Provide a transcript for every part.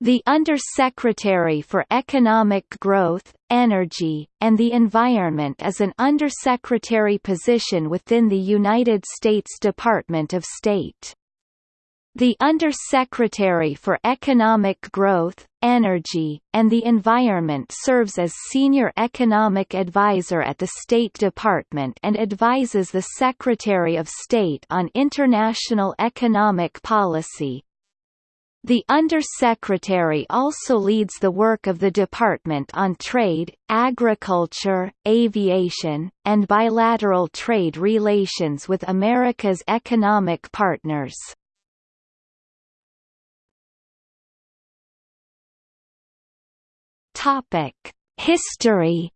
The Undersecretary for Economic Growth, Energy, and the Environment is an undersecretary position within the United States Department of State. The Undersecretary for Economic Growth, Energy, and the Environment serves as Senior Economic Advisor at the State Department and advises the Secretary of State on international economic policy, the Undersecretary also leads the work of the Department on trade, agriculture, aviation, and bilateral trade relations with America's economic partners. History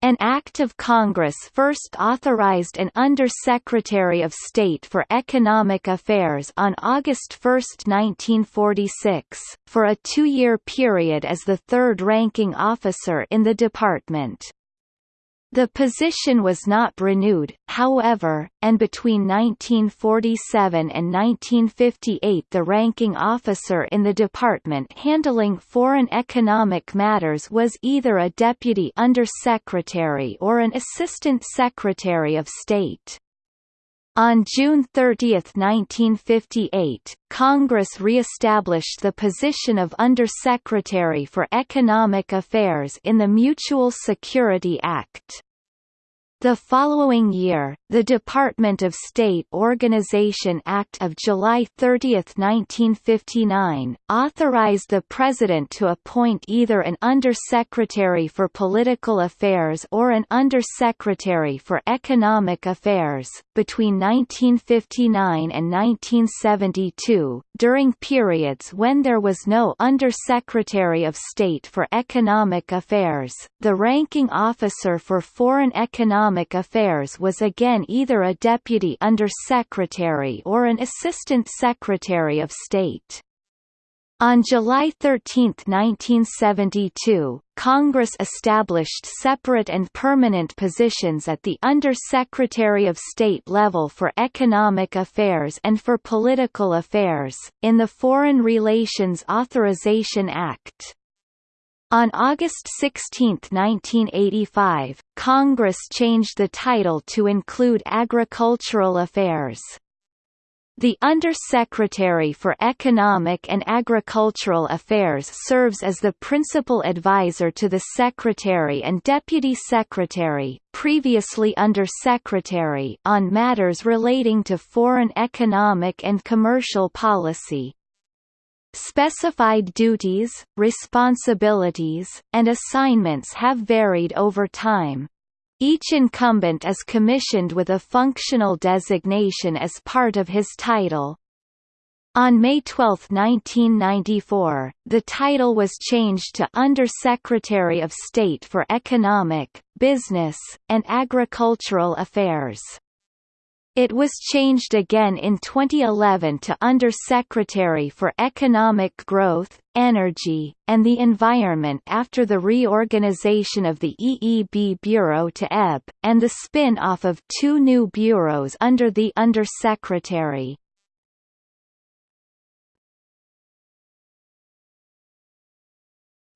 An Act of Congress first authorized an Under-Secretary of State for Economic Affairs on August 1, 1946, for a two-year period as the third-ranking officer in the department. The position was not renewed, however, and between 1947 and 1958 the ranking officer in the department handling foreign economic matters was either a deputy undersecretary or an assistant secretary of state. On June 30, 1958, Congress re-established the position of Undersecretary for Economic Affairs in the Mutual Security Act. The following year, the Department of State Organization Act of July 30, 1959, authorized the President to appoint either an Undersecretary for Political Affairs or an Undersecretary for Economic Affairs. Between 1959 and 1972, during periods when there was no Undersecretary of State for Economic Affairs, the ranking officer for Foreign Economic Economic Affairs was again either a Deputy Under-Secretary or an Assistant Secretary of State. On July 13, 1972, Congress established separate and permanent positions at the Under-Secretary of State level for Economic Affairs and for Political Affairs, in the Foreign Relations Authorization Act. On August 16, 1985, Congress changed the title to include Agricultural Affairs. The Undersecretary for Economic and Agricultural Affairs serves as the principal advisor to the Secretary and Deputy Secretary previously Undersecretary on matters relating to foreign economic and commercial policy. Specified duties, responsibilities, and assignments have varied over time. Each incumbent is commissioned with a functional designation as part of his title. On May 12, 1994, the title was changed to Under-Secretary of State for Economic, Business, and Agricultural Affairs. It was changed again in 2011 to Under-Secretary for Economic Growth, Energy, and the Environment after the reorganization of the EEB Bureau to EB, and the spin-off of two new bureaus under the Under-Secretary.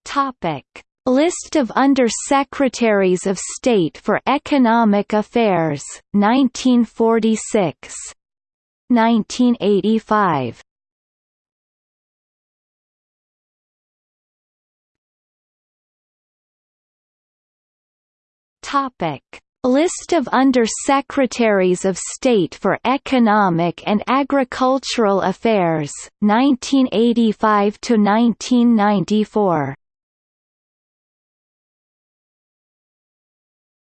Topic List of Under-Secretaries of State for Economic Affairs, 1946 1985 Topic. List of Under-Secretaries of State for Economic and Agricultural Affairs, 1985 to 1994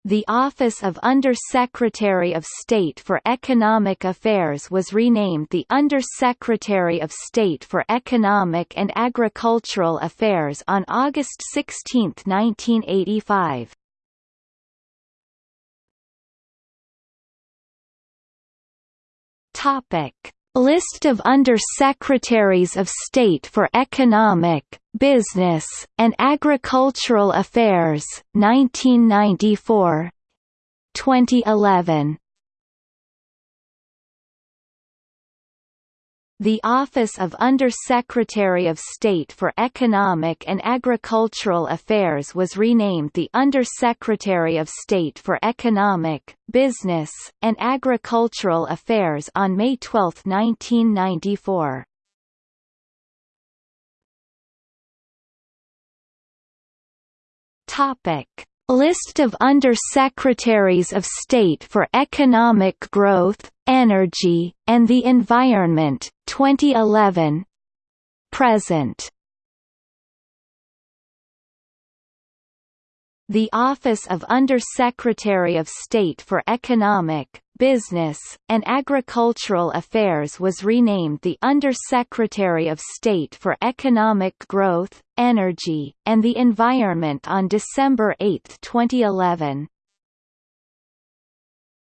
The Office of Under-Secretary of State for Economic Affairs was renamed the Under-Secretary of State for Economic and Agricultural Affairs on August 16, 1985. Topic: List of Under-Secretaries of State for Economic, Business, and Agricultural Affairs, 1994 2011 The Office of Under-Secretary of State for Economic and Agricultural Affairs was renamed the Under-Secretary of State for Economic, Business, and Agricultural Affairs on May 12, 1994. Topic: List of Under-Secretaries of State for Economic Growth, Energy, and the Environment, 2011 Present. The Office of Under-Secretary of State for Economic, Business, and Agricultural Affairs was renamed the Under-Secretary of State for Economic Growth, Energy, and the Environment on December 8, 2011.